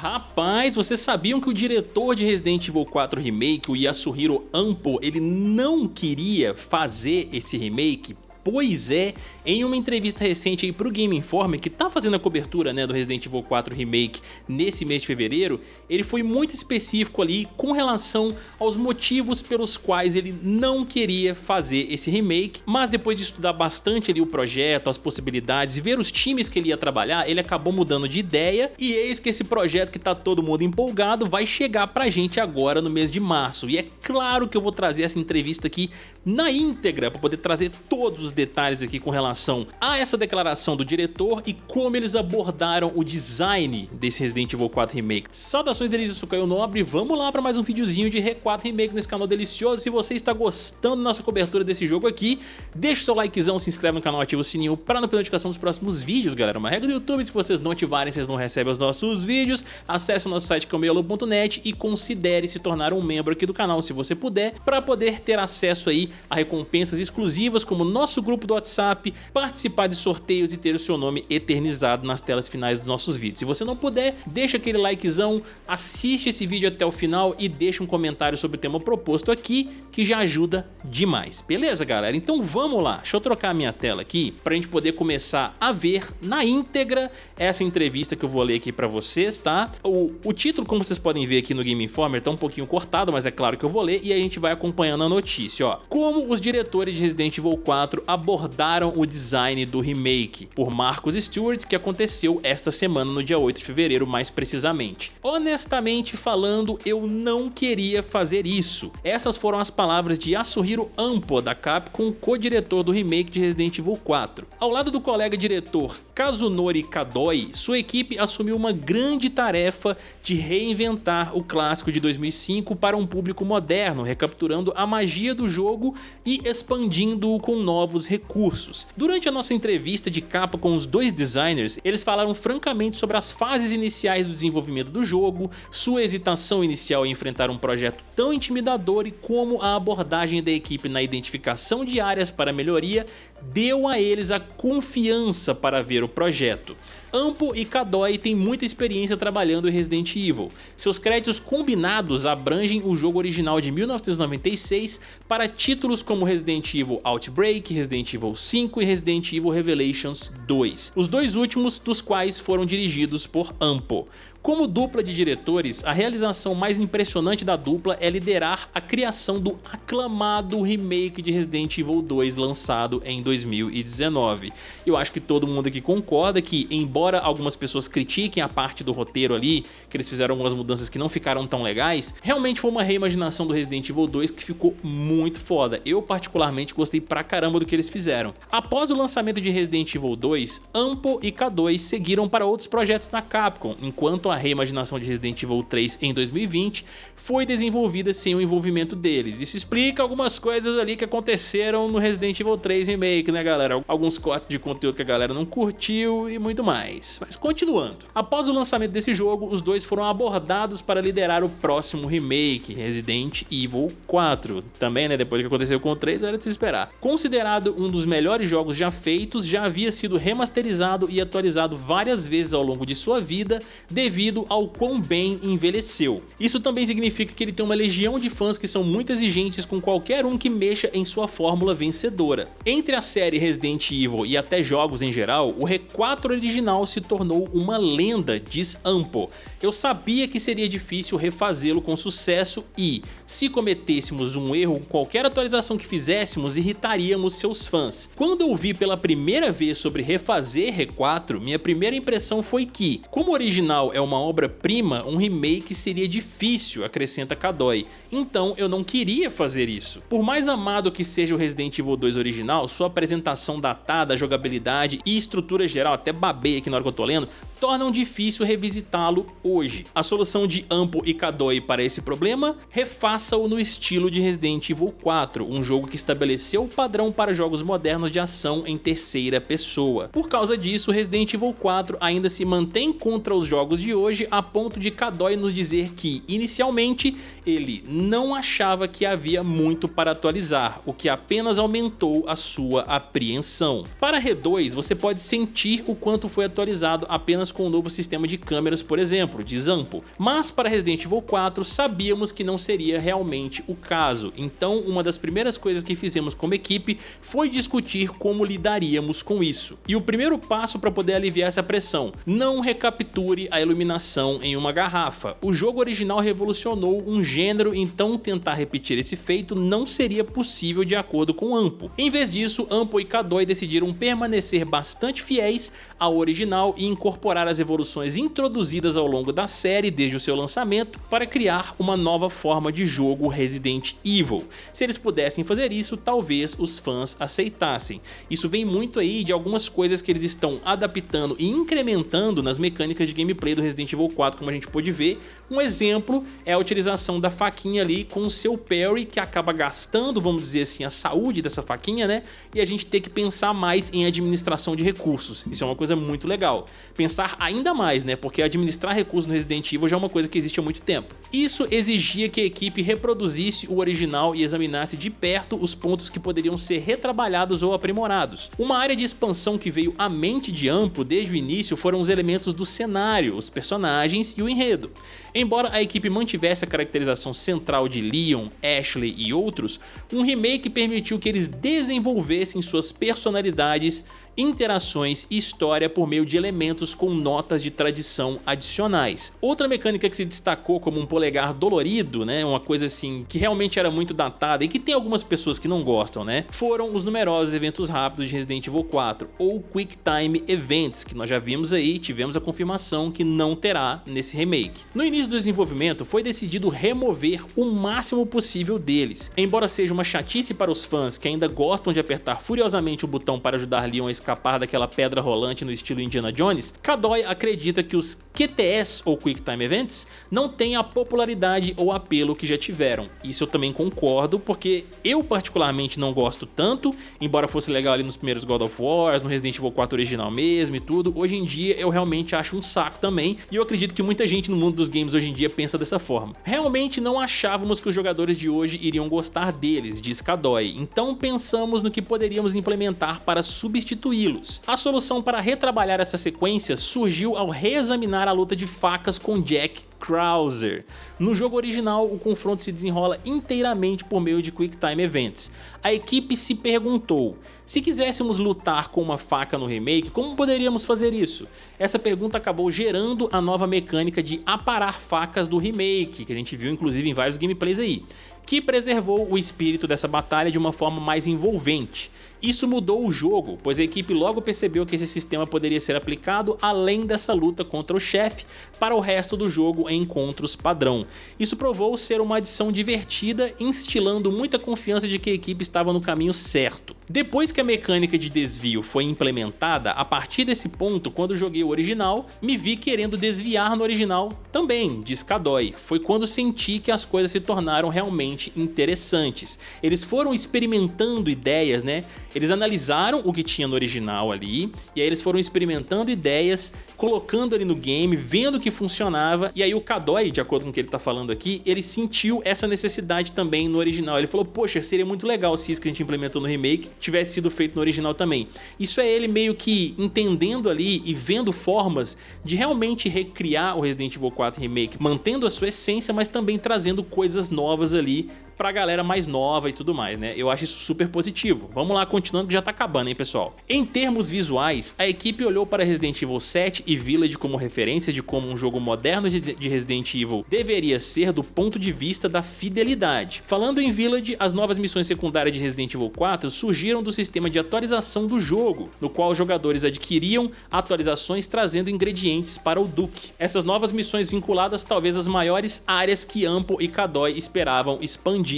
Rapaz, vocês sabiam que o diretor de Resident Evil 4 Remake, o Yasuhiro Ampo, ele não queria fazer esse remake? Pois é, em uma entrevista recente aí pro Game Informer, que tá fazendo a cobertura né, do Resident Evil 4 Remake nesse mês de fevereiro, ele foi muito específico ali com relação aos motivos pelos quais ele não queria fazer esse remake, mas depois de estudar bastante ali o projeto, as possibilidades e ver os times que ele ia trabalhar, ele acabou mudando de ideia e eis que esse projeto que tá todo mundo empolgado vai chegar pra gente agora no mês de março. E é claro que eu vou trazer essa entrevista aqui na íntegra para poder trazer todos os os detalhes aqui com relação a essa declaração do diretor e como eles abordaram o design desse Resident Evil 4 Remake. Saudações delícias, sou Caio Nobre, vamos lá para mais um videozinho de R4 Remake nesse canal delicioso. Se você está gostando da nossa cobertura desse jogo aqui, deixa o seu likezão, se inscreve no canal, ativa o sininho para não perder notificação dos próximos vídeos, galera. Uma regra do YouTube, se vocês não ativarem, vocês não recebem os nossos vídeos. Acesse o nosso site camelo.net e considere se tornar um membro aqui do canal, se você puder, para poder ter acesso aí a recompensas exclusivas como nosso nosso grupo do WhatsApp, participar de sorteios e ter o seu nome eternizado nas telas finais dos nossos vídeos. Se você não puder, deixa aquele likezão, assiste esse vídeo até o final e deixa um comentário sobre o tema proposto aqui, que já ajuda demais. Beleza, galera? Então vamos lá. Deixa eu trocar a minha tela aqui para a gente poder começar a ver na íntegra essa entrevista que eu vou ler aqui para vocês, tá? O, o título, como vocês podem ver aqui no Game Informer, tá um pouquinho cortado, mas é claro que eu vou ler e a gente vai acompanhando a notícia, ó. Como os diretores de Resident Evil 4 abordaram o design do remake por Marcos Stewart, que aconteceu esta semana no dia 8 de fevereiro mais precisamente. Honestamente falando, eu não queria fazer isso. Essas foram as palavras de Yasuhiro Ampo, da Capcom, co-diretor do remake de Resident Evil 4. Ao lado do colega diretor Kazunori Kadoi, sua equipe assumiu uma grande tarefa de reinventar o clássico de 2005 para um público moderno, recapturando a magia do jogo e expandindo-o com novos recursos. Durante a nossa entrevista de capa com os dois designers, eles falaram francamente sobre as fases iniciais do desenvolvimento do jogo, sua hesitação inicial em enfrentar um projeto tão intimidador e como a abordagem da equipe na identificação de áreas para melhoria deu a eles a confiança para ver o projeto. Ampo e Kadoi têm muita experiência trabalhando em Resident Evil. Seus créditos combinados abrangem o jogo original de 1996 para títulos como Resident Evil Outbreak, Resident Evil 5 e Resident Evil Revelations 2, os dois últimos dos quais foram dirigidos por Ampo. Como dupla de diretores, a realização mais impressionante da dupla é liderar a criação do aclamado remake de Resident Evil 2 lançado em 2019. Eu acho que todo mundo aqui concorda que, embora algumas pessoas critiquem a parte do roteiro ali, que eles fizeram algumas mudanças que não ficaram tão legais, realmente foi uma reimaginação do Resident Evil 2 que ficou muito foda. Eu particularmente gostei pra caramba do que eles fizeram. Após o lançamento de Resident Evil 2, Ampo e K2 seguiram para outros projetos na Capcom, enquanto a reimaginação de Resident Evil 3 em 2020 foi desenvolvida sem o envolvimento deles. Isso explica algumas coisas ali que aconteceram no Resident Evil 3 Remake, né galera? Alguns cortes de conteúdo que a galera não curtiu e muito mais. Mas continuando. Após o lançamento desse jogo, os dois foram abordados para liderar o próximo remake, Resident Evil 4. Também, né, depois do que aconteceu com o 3, era de se esperar. Considerado um dos melhores jogos já feitos, já havia sido remasterizado e atualizado várias vezes ao longo de sua vida devido devido ao quão bem envelheceu. Isso também significa que ele tem uma legião de fãs que são muito exigentes com qualquer um que mexa em sua fórmula vencedora. Entre a série Resident Evil e até jogos em geral, o R4 original se tornou uma lenda, diz Ampo. Eu sabia que seria difícil refazê-lo com sucesso e, se cometêssemos um erro com qualquer atualização que fizéssemos, irritaríamos seus fãs. Quando eu vi pela primeira vez sobre refazer R4, minha primeira impressão foi que, como o original é uma uma obra-prima, um remake seria difícil, acrescenta Kadoi. Então eu não queria fazer isso. Por mais amado que seja o Resident Evil 2 original, sua apresentação datada, jogabilidade e estrutura geral, até babei aqui na hora que eu tô lendo, tornam difícil revisitá-lo hoje. A solução de Ampo e Kadoi para esse problema? Refaça-o no estilo de Resident Evil 4, um jogo que estabeleceu o padrão para jogos modernos de ação em terceira pessoa. Por causa disso, Resident Evil 4 ainda se mantém contra os jogos de hoje a ponto de Kadoi nos dizer que, inicialmente, ele não achava que havia muito para atualizar, o que apenas aumentou a sua apreensão. Para R2, você pode sentir o quanto foi atualizado apenas com o novo sistema de câmeras, por exemplo, de Zampo, mas para Resident Evil 4 sabíamos que não seria realmente o caso, então uma das primeiras coisas que fizemos como equipe foi discutir como lidaríamos com isso. E o primeiro passo para poder aliviar essa pressão, não recapture a iluminação em uma garrafa. O jogo original revolucionou um gênero, então tentar repetir esse feito não seria possível de acordo com Ampo. Em vez disso, Ampo e Kadoi decidiram permanecer bastante fiéis ao original e incorporar as evoluções introduzidas ao longo da série desde o seu lançamento para criar uma nova forma de jogo Resident Evil. Se eles pudessem fazer isso, talvez os fãs aceitassem. Isso vem muito aí de algumas coisas que eles estão adaptando e incrementando nas mecânicas de gameplay do Resident Evil 4, como a gente pôde ver. Um exemplo é a utilização da faquinha ali com o seu parry, que acaba gastando, vamos dizer assim, a saúde dessa faquinha, né? E a gente ter que pensar mais em administração de recursos. Isso é uma coisa muito legal. Pensar ainda mais, né? Porque administrar recursos no Resident Evil já é uma coisa que existe há muito tempo. Isso exigia que a equipe reproduzisse o original e examinasse de perto os pontos que poderiam ser retrabalhados ou aprimorados. Uma área de expansão que veio à mente de Amplo desde o início foram os elementos do cenário, os personagens e o enredo. Embora a equipe mantivesse a caracterização central de Leon, Ashley e outros, um remake permitiu que eles desenvolvessem suas personalidades interações e história por meio de elementos com notas de tradição adicionais. Outra mecânica que se destacou como um polegar dolorido, né, uma coisa assim que realmente era muito datada e que tem algumas pessoas que não gostam, né, foram os numerosos eventos rápidos de Resident Evil 4 ou Quick Time Events, que nós já vimos aí, tivemos a confirmação que não terá nesse remake. No início do desenvolvimento foi decidido remover o máximo possível deles. Embora seja uma chatice para os fãs que ainda gostam de apertar furiosamente o botão para ajudar Leon a escapar daquela pedra rolante no estilo Indiana Jones, Kadoi acredita que os QTS ou Quick Time Events não têm a popularidade ou apelo que já tiveram. Isso eu também concordo, porque eu particularmente não gosto tanto, embora fosse legal ali nos primeiros God of War, no Resident Evil 4 original mesmo e tudo, hoje em dia eu realmente acho um saco também, e eu acredito que muita gente no mundo dos games hoje em dia pensa dessa forma. Realmente não achávamos que os jogadores de hoje iriam gostar deles, diz Kadoi, então pensamos no que poderíamos implementar para substituí-los. A solução para retrabalhar essa sequência surgiu ao reexaminar a luta de facas com Jack Krauser. No jogo original, o confronto se desenrola inteiramente por meio de Quick Time Events. A equipe se perguntou, se quiséssemos lutar com uma faca no remake, como poderíamos fazer isso? Essa pergunta acabou gerando a nova mecânica de aparar facas do remake, que a gente viu inclusive em vários gameplays aí, que preservou o espírito dessa batalha de uma forma mais envolvente. Isso mudou o jogo, pois a equipe logo percebeu que esse sistema poderia ser aplicado além dessa luta contra o chefe para o resto do jogo em encontros padrão. Isso provou ser uma adição divertida, instilando muita confiança de que a equipe estava no caminho certo. Depois que a mecânica de desvio foi implementada, a partir desse ponto, quando joguei o original, me vi querendo desviar no original também, diz Kadoi. Foi quando senti que as coisas se tornaram realmente interessantes. Eles foram experimentando ideias, né? Eles analisaram o que tinha no original ali, e aí eles foram experimentando ideias, colocando ali no game, vendo que funcionava, e aí o Kadoi, de acordo com o que ele tá falando aqui, ele sentiu essa necessidade também no original. Ele falou, poxa, seria muito legal se isso que a gente implementou no remake tivesse sido feito no original também. Isso é ele meio que entendendo ali e vendo formas de realmente recriar o Resident Evil 4 Remake, mantendo a sua essência, mas também trazendo coisas novas ali pra galera mais nova e tudo mais, né? Eu acho isso super positivo. Vamos lá, continuando que já tá acabando, hein, pessoal? Em termos visuais, a equipe olhou para Resident Evil 7 e Village como referência de como um jogo moderno de Resident Evil deveria ser do ponto de vista da fidelidade. Falando em Village, as novas missões secundárias de Resident Evil 4 surgiram do sistema de atualização do jogo, no qual os jogadores adquiriam atualizações trazendo ingredientes para o Duke. Essas novas missões vinculadas talvez as maiores áreas que Ampo e Kadoi esperavam expandir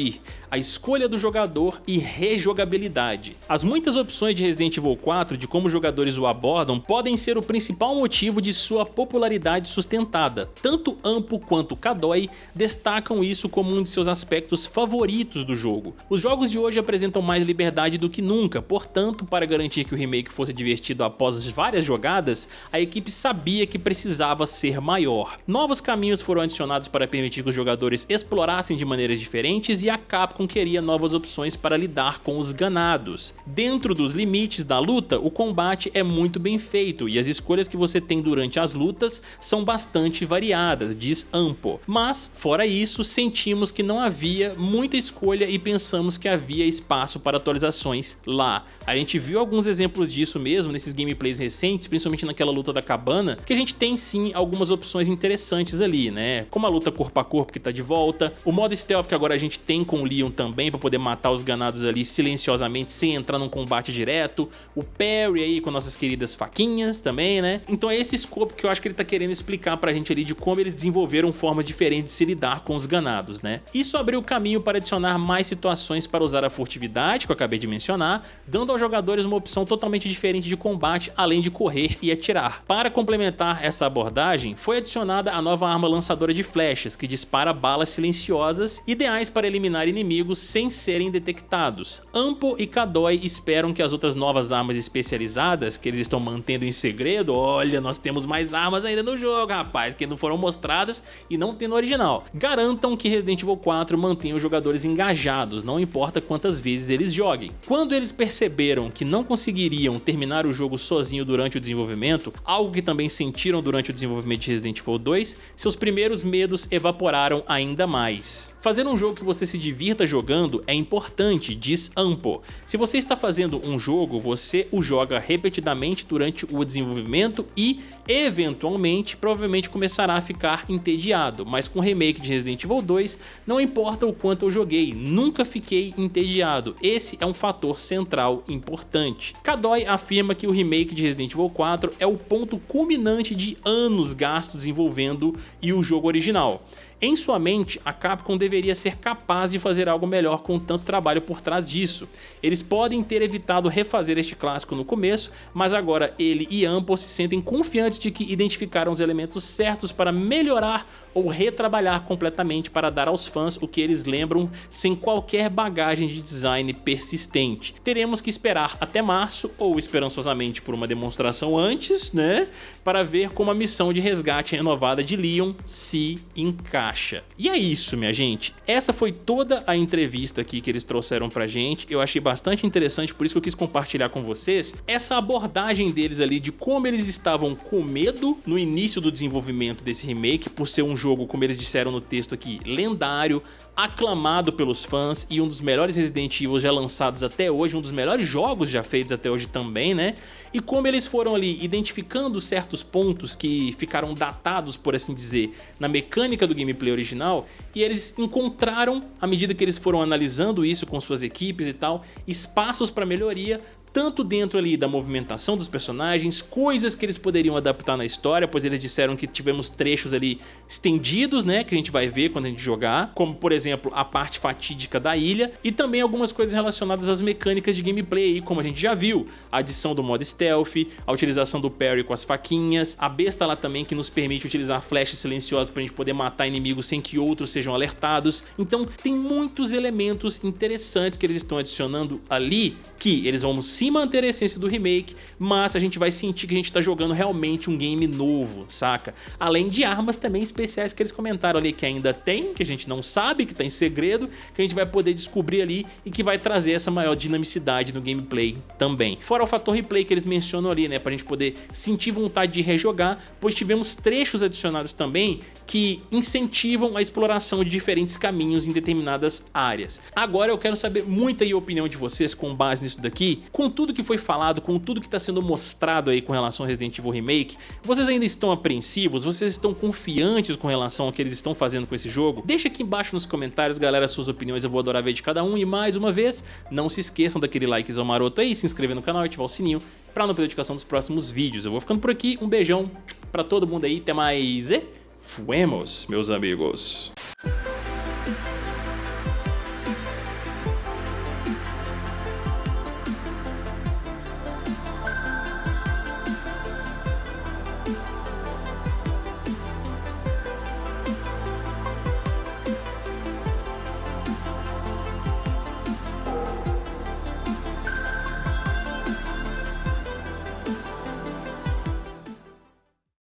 a escolha do jogador e rejogabilidade. As muitas opções de Resident Evil 4 de como jogadores o abordam podem ser o principal motivo de sua popularidade sustentada. Tanto Ampo quanto Kadoi destacam isso como um de seus aspectos favoritos do jogo. Os jogos de hoje apresentam mais liberdade do que nunca, portanto, para garantir que o remake fosse divertido após várias jogadas, a equipe sabia que precisava ser maior. Novos caminhos foram adicionados para permitir que os jogadores explorassem de maneiras diferentes e a Capcom queria novas opções para lidar com os ganados. Dentro dos limites da luta, o combate é muito bem feito e as escolhas que você tem durante as lutas são bastante variadas, diz Ampo. Mas, fora isso, sentimos que não havia muita escolha e pensamos que havia espaço para atualizações lá. A gente viu alguns exemplos disso mesmo nesses gameplays recentes, principalmente naquela luta da cabana, que a gente tem sim algumas opções interessantes ali, né? Como a luta corpo a corpo que tá de volta, o modo stealth que agora a gente tem com o Leon também para poder matar os ganados ali silenciosamente sem entrar num combate direto, o parry aí com nossas queridas faquinhas também, né? Então é esse escopo que eu acho que ele tá querendo explicar pra gente ali de como eles desenvolveram formas diferentes de se lidar com os ganados, né? Isso abriu o caminho para adicionar mais situações para usar a furtividade, que eu acabei de mencionar, dando aos jogadores uma opção totalmente diferente de combate, além de correr e atirar. Para complementar essa abordagem, foi adicionada a nova arma lançadora de flechas, que dispara balas silenciosas, ideais para eliminar inimigos sem serem detectados. Ampo e Kadoi esperam que as outras novas armas especializadas, que eles estão mantendo em segredo, olha, nós temos mais armas ainda no jogo, rapaz, que não foram mostradas e não tem no original. Garantam que Resident Evil 4 mantenha os jogadores engajados, não importa quantas vezes eles joguem. Quando eles perceberam que não conseguiriam terminar o jogo sozinho durante o desenvolvimento, algo que também sentiram durante o desenvolvimento de Resident Evil 2, seus primeiros medos evaporaram ainda mais. Fazer um jogo que você se divirta jogando é importante, diz Ampo. Se você está fazendo um jogo, você o joga repetidamente durante o desenvolvimento e, eventualmente, provavelmente começará a ficar entediado, mas com o remake de Resident Evil 2, não importa o quanto eu joguei, nunca fiquei entediado, esse é um fator central importante. Kadoi afirma que o remake de Resident Evil 4 é o ponto culminante de anos gastos desenvolvendo e o jogo original. Em sua mente, a Capcom deveria ser capaz de fazer algo melhor com tanto trabalho por trás disso. Eles podem ter evitado refazer este clássico no começo, mas agora ele e Ample se sentem confiantes de que identificaram os elementos certos para melhorar ou retrabalhar completamente para dar aos fãs o que eles lembram sem qualquer bagagem de design persistente. Teremos que esperar até março ou esperançosamente por uma demonstração antes, né, para ver como a missão de resgate renovada de Leon se encaixa. E é isso, minha gente. Essa foi toda a entrevista aqui que eles trouxeram pra gente. Eu achei bastante interessante, por isso que eu quis compartilhar com vocês essa abordagem deles ali de como eles estavam com medo no início do desenvolvimento desse remake por ser um jogo, como eles disseram no texto aqui, lendário, aclamado pelos fãs e um dos melhores Resident Evil já lançados até hoje, um dos melhores jogos já feitos até hoje também, né? E como eles foram ali identificando certos pontos que ficaram datados, por assim dizer, na mecânica do gameplay original, e eles encontraram, à medida que eles foram analisando isso com suas equipes e tal, espaços para melhoria tanto dentro ali da movimentação dos personagens, coisas que eles poderiam adaptar na história, pois eles disseram que tivemos trechos ali estendidos, né, que a gente vai ver quando a gente jogar, como por exemplo a parte fatídica da ilha, e também algumas coisas relacionadas às mecânicas de gameplay, como a gente já viu, a adição do modo stealth, a utilização do parry com as faquinhas, a besta lá também que nos permite utilizar flechas silenciosas para a gente poder matar inimigos sem que outros sejam alertados, então tem muitos elementos interessantes que eles estão adicionando ali, que eles vão se manter a essência do remake, mas a gente vai sentir que a gente está jogando realmente um game novo, saca? Além de armas também especiais que eles comentaram ali que ainda tem, que a gente não sabe, que está em segredo, que a gente vai poder descobrir ali e que vai trazer essa maior dinamicidade no gameplay também. Fora o fator replay que eles mencionam ali, né, pra gente poder sentir vontade de rejogar, pois tivemos trechos adicionados também que incentivam a exploração de diferentes caminhos em determinadas áreas. Agora eu quero saber muita opinião de vocês com base nisso daqui, com tudo que foi falado, com tudo que está sendo mostrado aí com relação ao Resident Evil Remake, vocês ainda estão apreensivos? Vocês estão confiantes com relação ao que eles estão fazendo com esse jogo? Deixa aqui embaixo nos comentários, galera, suas opiniões, eu vou adorar ver de cada um. E mais uma vez, não se esqueçam daquele likezão maroto aí, se inscrever no canal e ativar o sininho para não perder a notificação dos próximos vídeos. Eu vou ficando por aqui, um beijão para todo mundo aí, até mais e fuemos, meus amigos.